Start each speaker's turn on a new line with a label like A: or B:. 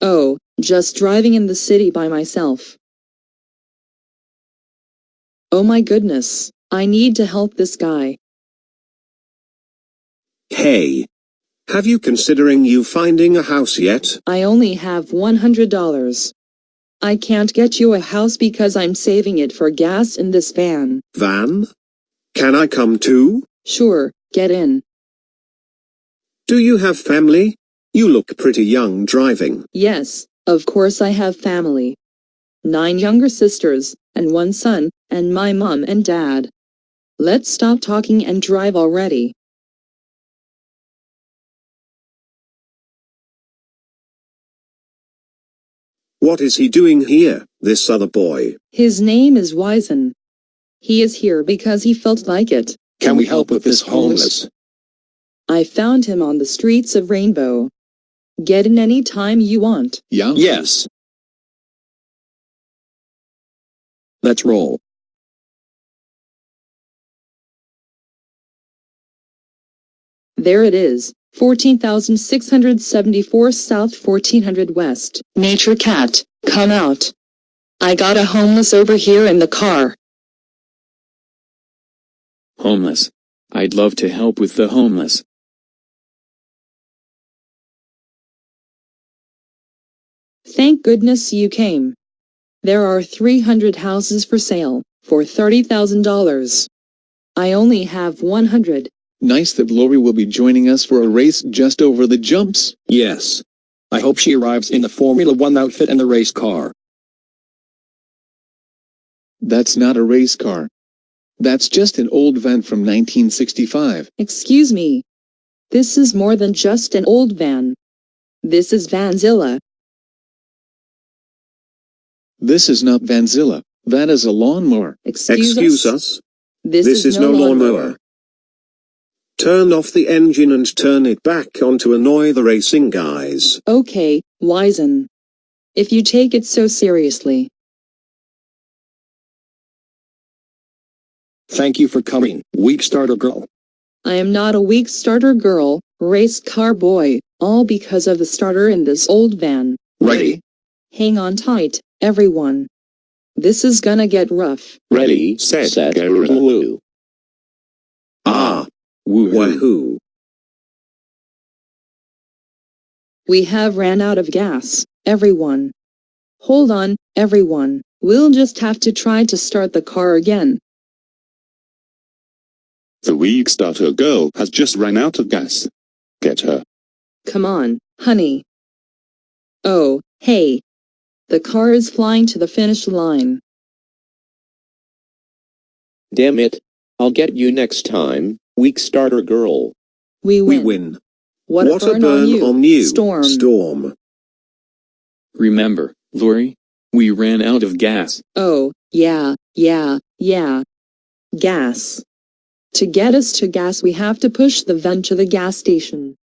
A: Oh, just driving in the city by myself. Oh my goodness, I need to help this guy.
B: Hey. Have you considering you finding a house yet?
A: I only have $100. I can't get you a house because I'm saving it for gas in this van.
B: Van? Can I come too?
A: Sure, get in.
B: Do you have family? You look pretty young driving.
A: Yes, of course I have family. Nine younger sisters, and one son, and my mom and dad. Let's stop talking and drive already.
B: What is he doing here, this other boy?
A: His name is Wisen. He is here because he felt like it.
C: Can we help with this homeless?
A: I found him on the streets of Rainbow. Get in any time you want.
C: Yeah?
D: Yes.
C: Let's roll.
A: There it is, 14,674 South 1400 West. Nature Cat, come out. I got a homeless over here in the car.
D: Homeless. I'd love to help with the homeless.
A: Thank goodness you came. There are 300 houses for sale, for $30,000. I only have 100.
E: Nice that Lori will be joining us for a race just over the jumps.
C: Yes. I hope she arrives in the Formula One outfit and the race car.
E: That's not a race car. That's just an old van from 1965.
A: Excuse me. This is more than just an old van. This is Vanzilla.
E: This is not Vanzilla. That is a lawnmower.
A: Excuse,
B: Excuse
A: us.
B: us?
A: This,
B: This is no lawnmower. Turn off the engine and turn it back on to annoy the racing guys.
A: Okay, Wizen. If you take it so seriously.
C: Thank you for coming, weak starter girl.
A: I am not a weak starter girl, race car boy, all because of the starter in this old van.
C: Ready?
A: Hang on tight, everyone. This is gonna get rough.
D: Ready, set, go, woo.
B: Ah,
D: Woohoo.
B: wahoo.
A: We have ran out of gas, everyone. Hold on, everyone. We'll just have to try to start the car again.
F: The weak starter girl has just ran out of gas. Get her.
A: Come on, honey. Oh, hey. The car is flying to the finish line.
G: Damn it. I'll get you next time, weak starter girl.
A: We win.
B: We
A: win.
B: win.
A: What, a burn, on you. Storm.
B: Storm.
D: Remember, Lori? We ran out of gas.
A: Oh, yeah, yeah, yeah. Gas. To get us to gas we have to push the van to the gas station.